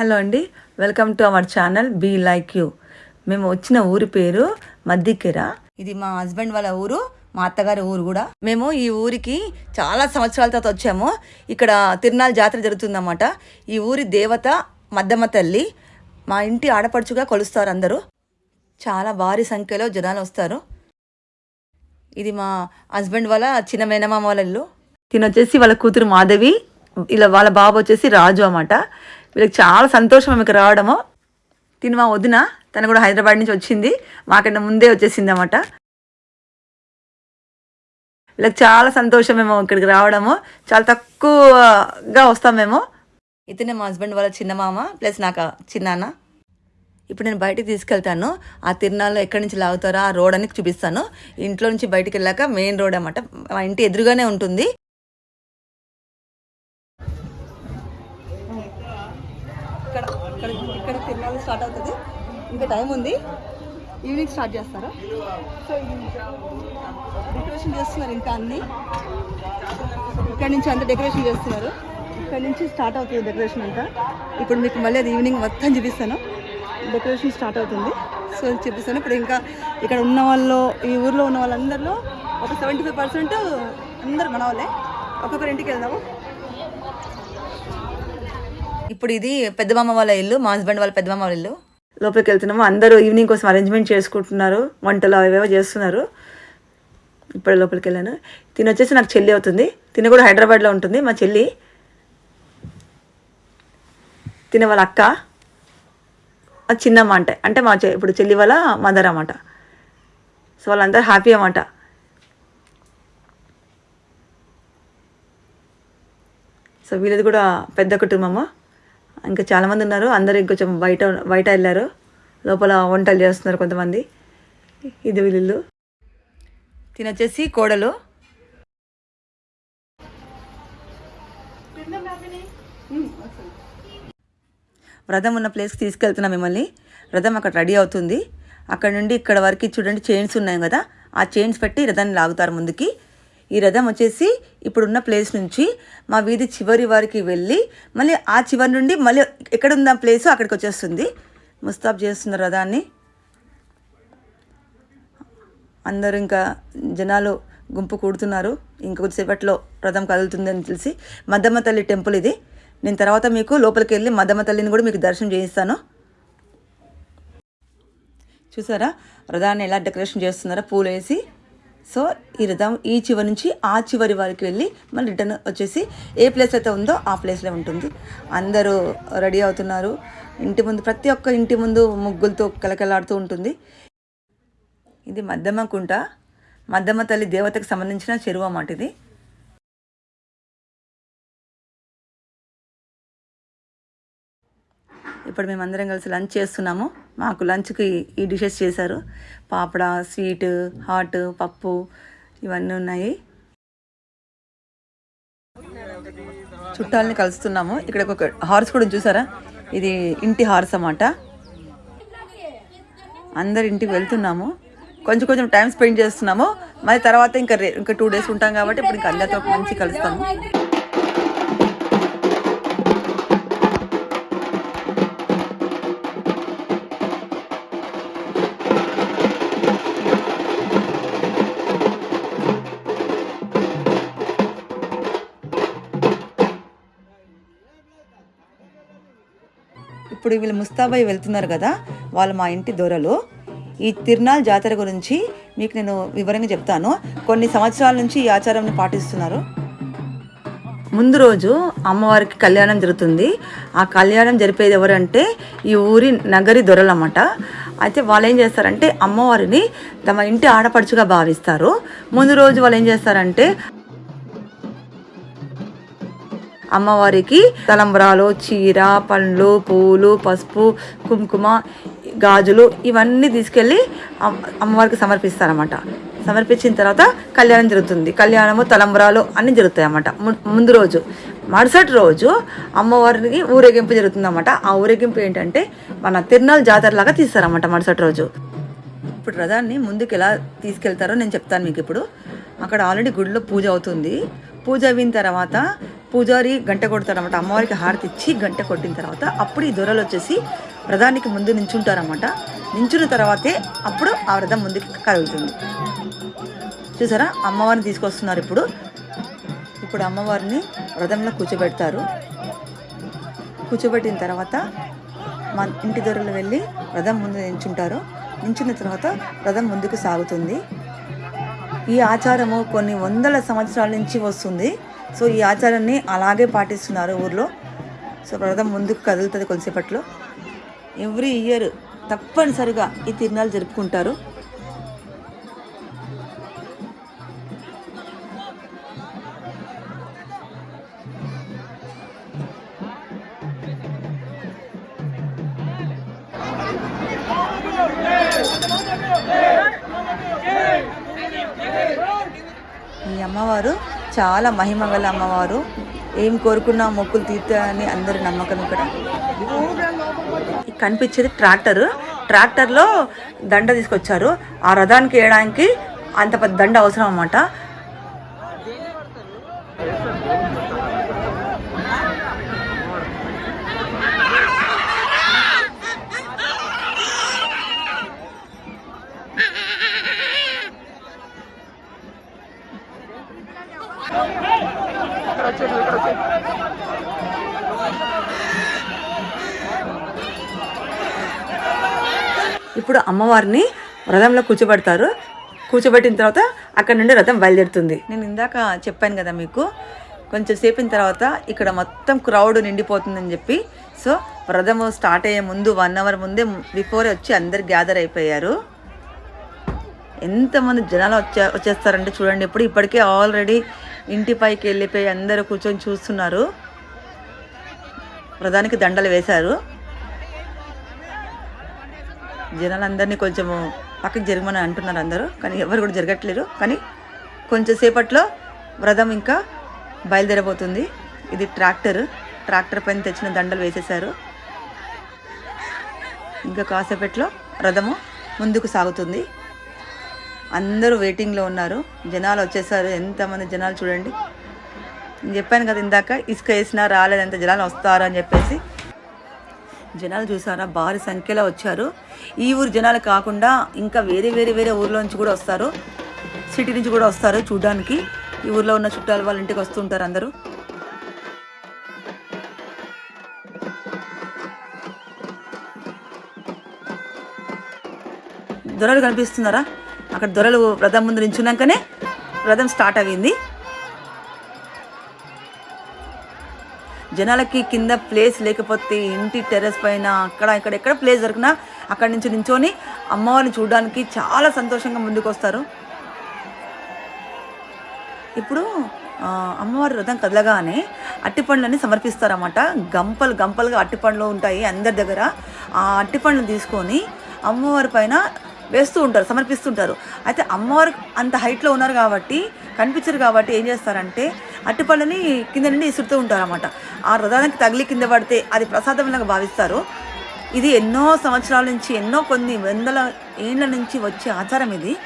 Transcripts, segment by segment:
Hello అండి welcome to our channel be like you. మేము వచ్చిన ఊరి పేరు మద్దికెర. ఇది మా హస్బెండ్ వాళ్ళ ఊరు మా అత్తగారి ఊరు కూడా. మేము ఈ ఊరికి చాలా సంవత్సరాల తర్వాత వచ్చాము. ఇక్కడ తిరునాళ్ళ జాతర జరుగుతుందన్నమాట. ఈ ఊరి దేవత మద్దమ్మ తల్లి మా ఇంటి ఆడపడుచుగా కొలుస్తారు అందరూ. చాలా భారీ సంఖ్యలో జనాలు వస్తారు. ఇది మా హస్బెండ్ వాళ్ళ చిన్న మేనమామ వాళ్ళ ఇల్లు. తిన వచ్చేసి వాళ్ళ కూతురు మాధవి ఇలా వాళ్ళ బాబు వచ్చేసి రాజు అన్నమాట. వీళ్ళకి చాలా సంతోషం ఆమెకు రావడము. తిని మా వదిన తను కూడా హైదరాబాద్ నుంచి వచ్చింది. మాకన్నా ముందే వచ్చేసింది అనమాట వీళ్ళకి చాలా సంతోషం మేము ఇక్కడికి రావడము. చాలా తక్కువగా వస్తాం మేము. ఇతనే మా హస్బెండ్ వాళ్ళ చిన్న మామ ప్లస్ నాకు చిన్నాన్న ఇప్పుడు నేను బయటికి తీసుకెళ్తాను. ఆ తిరునాళ్ళు ఎక్కడి నుంచి లాగుతారో ఆ రోడ్ అని చూపిస్తాను. ఇంట్లో నుంచి బయటికి వెళ్ళాక మెయిన్ రోడ్ అన్నమాట. మా ఇంటి ఎదురుగానే ఉంటుంది. ఇక్కడ ఇక్కడ ఇక్కడ తిరునాళ్ళు స్టార్ట్ అవుతుంది. ఇంకా టైం ఉంది. ఈవినింగ్ స్టార్ట్ చేస్తారు? సో డెకరేషన్ చేస్తున్నారు ఇంకా అన్ని. ఇక్కడ నుంచి అంతా డెకరేషన్ చేస్తున్నారు. ఇక్కడ నుంచి స్టార్ట్ అవుతుంది డెకరేషన్ అంతా. ఇప్పుడు మీకు మళ్ళీ అది ఈవినింగ్ మొత్తం చూపిస్తాను. డెకరేషన్ స్టార్ట్ అవుతుంది. సో చూపిస్తాను ఇప్పుడు ఇంకా ఇక్కడ ఉన్న వాళ్ళు ఈ ఊర్లో ఉన్న వాళ్ళందరిలో ఒక సెవెంటీ ఫైవ్ పర్సెంట్ అందరు మన వాళ్ళే. ఒక్కొక్కరి ఇంటికి వెళ్దాము. ఇప్పుడు ఇది పెద్దమామ వాళ్ళ ఇల్లు మా హస్బెండ్ వాళ్ళ పెద్దమామ వాళ్ళ ఇల్లు. లోపలికి వెళ్తున్నాము అందరూ ఈవినింగ్ కోసం అరేంజ్మెంట్ చేసుకుంటున్నారు. వంటలు అవేవో చేస్తున్నారు. ఇప్పుడు లోపలికి వెళ్ళాను తిని వచ్చేసి నాకు చెల్లి అవుతుంది. తిన కూడా హైదరాబాద్లో ఉంటుంది మా చెల్లి. తిన వాళ్ళ అక్క. చిన్నమ్మ అంటే. అంటే మా ఇప్పుడు చెల్లి వాళ్ళ మదర్ అన్నమాట. సో వాళ్ళందరూ హ్యాపీ అన్నమాట. సో వీళ్ళది కూడా పెద్ద కుటుంబము. ఇంకా చాలామంది ఉన్నారు. అందరూ ఇంకొంచెం బయట బయట వెళ్ళారు. లోపల వంటలు చేస్తున్నారు కొంతమంది. ఇది వీళ్ళు. తినొచ్చేసి కోడలు. వ్రతం ఉన్న ప్లేస్కి తీసుకెళ్తున్నాం మిమ్మల్ని. రథం అక్కడ రెడీ అవుతుంది. అక్కడ నుండి ఇక్కడ వరకు చూడండి చైన్స్ ఉన్నాయి కదా. ఆ చైన్స్ పెట్టి రథాన్ని లాగుతారు ముందుకి. ఈ రథం వచ్చేసి ఇప్పుడున్న ప్లేస్ నుంచి మా వీధి చివరి వరకు వెళ్ళి మళ్ళీ ఆ చివరి నుండి మళ్ళీ ఎక్కడ ప్లేస్ అక్కడికి వచ్చేస్తుంది. ముస్తాబ్ చేస్తున్నారు రథాన్ని. అందరూ ఇంకా జనాలు గుంపు కూడుతున్నారు. ఇంకొద్దిసేపట్లో రథం కదులుతుందని తెలిసి మద్దమ్మ తల్లి టెంపుల్ ఇది. నేను తర్వాత మీకు లోపలికి వెళ్ళి మద్దమ్మ తల్లిని కూడా మీకు దర్శనం చేయిస్తాను. చూసారా? రథాన్ని ఎలా డెకరేషన్ చేస్తున్నారా? పూలు వేసి సో ఈ రథం ఈ చివరి నుంచి ఆ చివరి వరకు వెళ్ళి మళ్ళీ రిటర్న్ వచ్చేసి ఏ ప్లేస్ అయితే ఉందో ఆ ప్లేస్లో ఉంటుంది. అందరూ రెడీ అవుతున్నారు. ఇంటి ముందు ప్రతి ఒక్క ఇంటి ముందు ముగ్గులతో కలకలాడుతూ ఉంటుంది. ఇది మద్దమ్మ కుంట. మద్దమ్మ తల్లి దేవతకు సంబంధించిన చెరువు అన్నమాట ఇది. ఇప్పుడు మేమందరం కలిసి లంచ్ చేస్తున్నాము. మాకు లంచ్కి ఈ డిషెస్ చేశారు. పాపడ స్వీట్ హాట్ పప్పు ఇవన్నీ ఉన్నాయి. చుట్టాలని కలుస్తున్నాము. ఇక్కడ ఒక హార్స్ కూడా చూసారా? ఇది ఇంటి హార్స్ అన్నమాట. అందరి ఇంటికి వెళ్తున్నాము. కొంచెం కొంచెం టైం స్పెండ్ చేస్తున్నాము. మరి తర్వాత ఇంకా ఇంకా టూ డేస్ ఉంటాం కాబట్టి ఇప్పుడు ఇంకా అందరితో మంచి కలుస్తాము. ఇప్పుడు వీళ్ళు ముస్తాబాయి వెళ్తున్నారు కదా వాళ్ళు మా ఇంటి దొరలు. ఈ తిరునాళ్ళ జాతర గురించి మీకు నేను వివరంగా చెప్తాను. కొన్ని సంవత్సరాల నుంచి ఈ ఆచారాన్ని పాటిస్తున్నారు. ముందు రోజు అమ్మవారికి కళ్యాణం జరుగుతుంది. ఆ కళ్యాణం జరిపేది ఎవరంటే ఈ ఊరి నగరి దొరలు అన్నమాట అయితే వాళ్ళు ఏం చేస్తారంటే అమ్మవారిని తమ ఇంటి ఆడపడుచుగా భావిస్తారు. ముందు రోజు వాళ్ళు ఏం చేస్తారంటే అమ్మవారికి తలంబరాలు చీర పండ్లు పూలు పసుపు కుంకుమ గాజులు ఇవన్నీ తీసుకెళ్ళి అమ్మవారికి సమర్పిస్తారన్నమాట. సమర్పించిన తర్వాత కళ్యాణం జరుగుతుంది. కళ్యాణము తలంబరాలు అన్నీ జరుగుతాయి అన్నమాట ము- ముందు రోజు మరుసటి రోజు అమ్మవారికి ఊరేగింపు జరుగుతుందన్నమాట. ఆ ఊరేగింపు ఏంటంటే మన తిరునాళ్ళ జాతరలాగా తీస్తారన్నమాట మరుసటి రోజు. ఇప్పుడు రథాన్ని ముందుకు ఎలా తీసుకెళ్తారో నేను చెప్తాను మీకు ఇప్పుడు. అక్కడ ఆల్రెడీ గుడిలో పూజ అవుతుంది. పూజ అయిన తర్వాత పూజారి గంట కొడతాడనమాట అమ్మవారికి హారతి ఇచ్చి గంట కొట్టిన తర్వాత అప్పుడు ఈ దొరలు వచ్చేసి వ్రధానికి ముందు నించుంటారనమాట నించున్న తర్వాతే అప్పుడు ఆ రథం ముందుకి కలుగుతుంది చూసారా? అమ్మవారిని తీసుకొస్తున్నారు ఇప్పుడు. ఇప్పుడు అమ్మవారిని రథంలో కూర్చోబెడతారు. కూర్చోబెట్టిన తర్వాత మా ఇంటి దొరలు వెళ్ళి వ్రతం ముందు నించుంటారు. నించున్న తర్వాత రథం ముందుకు సాగుతుంది. ఈ ఆచారము కొన్ని వందల సంవత్సరాల నుంచి వస్తుంది. సో ఈ ఆచారాన్ని అలాగే పాటిస్తున్నారు ఊర్లో. సో రథం ముందుకు కదులుతుంది కొద్దిసేపట్లో. ఎవ్రీ ఇయర్ తప్పనిసరిగా ఈ తిరునాళ్ళు జరుపుకుంటారు. ఈ అమ్మవారు చాలా మహిమ గల అమ్మవారు. ఏం కోరుకున్నా మొక్కులు తీర్తాయని అందరి నమ్మకం ఇక్కడ. కనిపించేది ట్రాక్టర్. ట్రాక్టర్లో దండ తీసుకొచ్చారు. ఆ రథానికి వేయడానికి అంత పెద్ద దండ అవసరం అన్నమాట. ఇప్పుడు అమ్మవారిని రథంలో కూర్చోబెడతారు. కూర్చోబెట్టిన తర్వాత అక్కడ నుండి రథం బయలుదేరుతుంది. నేను ఇందాక చెప్పాను కదా మీకు కొంచెం సేపిన తర్వాత ఇక్కడ మొత్తం క్రౌడ్ నిండిపోతుందని చెప్పి. సో రథము స్టార్ట్ అయ్యే ముందు వన్ అవర్ ముందే బిఫోరే వచ్చి అందరు గ్యాదర్ అయిపోయారు. ఎంతమంది జనాలు వచ్చే వచ్చేస్తారంటే చూడండి ఇప్పుడు ఇప్పటికే ఆల్రెడీ ఇంటి పైకి వెళ్ళిపోయి అందరూ కూర్చొని చూస్తున్నారు. రథానికి దండలు వేశారు. జనాలందరినీ కొంచెము పక్కకి జరగమని అంటున్నారు అందరూ కానీ ఎవరు కూడా జరగట్లేరు. కానీ కొంచెం సేపట్లో వ్రతం ఇంకా బయలుదేరబోతుంది. ఇది ట్రాక్టర్ ట్రాక్టర్ పైన తెచ్చిన దండలు వేసేశారు. ఇంకా కాసేపట్లో రథము ముందుకు సాగుతుంది. అందరూ వెయిటింగ్లో ఉన్నారు. జనాలు వచ్చేసారు. ఎంతమంది జనాలు చూడండి. నేను చెప్పాను కదా ఇందాక ఇసుక వేసినా రాలేదంత జనాలు వస్తారు అని చెప్పేసి జనాలు చూసారా? భారీ సంఖ్యలో వచ్చారు. ఈ ఊరు జనాలు కాకుండా ఇంకా వేరే వేరే వేరే ఊర్లో నుంచి కూడా వస్తారు. సిటీ నుంచి కూడా వస్తారు చూడడానికి. ఈ ఊర్లో ఉన్న చుట్టాలు వాళ్ళ ఇంటికి వస్తుంటారు అందరూ. దొరలు కనిపిస్తున్నారా? అక్కడ దొరలు రథం ముందు నించున్నాకనే రథం స్టార్ట్ అయ్యింది. జనాలకి కింద ప్లేస్ లేకపోతే ఇంటి టెర్రస్ పైన అక్కడ ఇక్కడ ఎక్కడ ప్లేస్ దొరికినా అక్కడి నుంచి నించొని అమ్మవారిని చూడడానికి చాలా సంతోషంగా ముందుకు వస్తారు ఇప్పుడు అమ్మవారి రథం కదలగానే అట్టిపండ్లని సమర్పిస్తారన్నమాట. గంపలు గంపలుగా అట్టిపండ్లు ఉంటాయి అందరి దగ్గర. ఆ అరటిపండ్లు తీసుకొని అమ్మవారి పైన వేస్తూ ఉంటారు సమర్పిస్తుంటారు. అయితే అమ్మవారు అంత హైట్లో ఉన్నారు కాబట్టి కనిపించరు కాబట్టి ఏం చేస్తారంటే అరటిపళ్ళని కింద నుండి ఇసురుతూ ఉంటారు అన్నమాట ఆ రథానికి తగిలి కింద పడితే అది ప్రసాదంలాగా భావిస్తారు. ఇది ఎన్నో సంవత్సరాల నుంచి ఎన్నో కొన్ని వందల ఏళ్ళ నుంచి వచ్చే ఆచారం ఇది.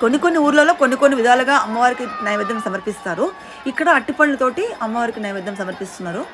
కొన్ని కొన్ని ఊర్లలో కొన్ని కొన్ని విధాలుగా అమ్మవారికి నైవేద్యం సమర్పిస్తారు. ఇక్కడ అట్టిపళ్ళతోటి అమ్మవారికి నైవేద్యం సమర్పిస్తున్నారు.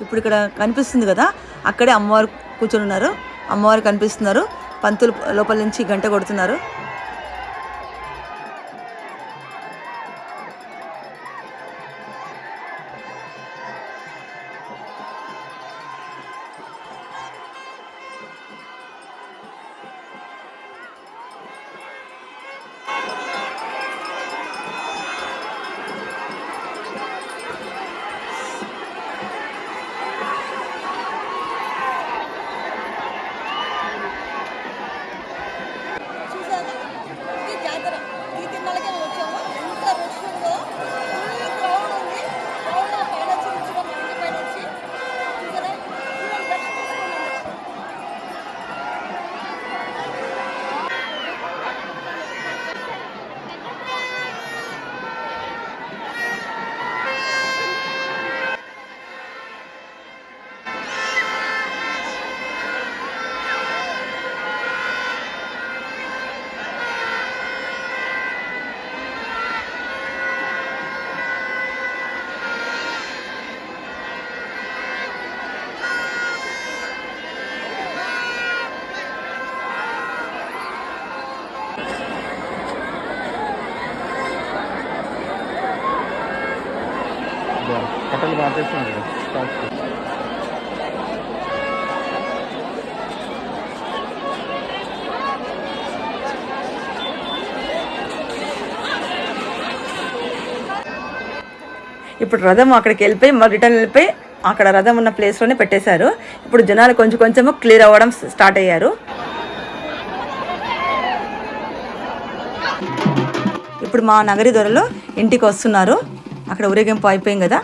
ఇప్పుడు ఇక్కడ కనిపిస్తుంది కదా అక్కడే అమ్మవారు కూర్చొని ఉన్నారు. అమ్మవారు కనిపిస్తున్నారు. పంతులు లోపల నుంచి గంట కొడుతున్నారు. కట్టలు మార్చేస్తున్నారు ఇప్పుడు రథం అక్కడికి వెళ్ళిపోయి మళ్ళీ రిటర్న్ వెళ్ళిపోయి అక్కడ రథం ఉన్న ప్లేస్లోనే పెట్టేశారు. ఇప్పుడు జనాలు కొంచెం కొంచెము క్లియర్ అవ్వడం స్టార్ట్ అయ్యారు. ఇప్పుడు మా నగరి దొరలో ఇంటికి వస్తున్నారు. అక్కడ ఊరేగింపు అయిపోయింది కదా.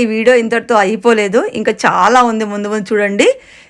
ఈ వీడియో ఇంతటితో అయిపోలేదు. ఇంకా చాలా ఉంది. ముందు ముందు చూడండి.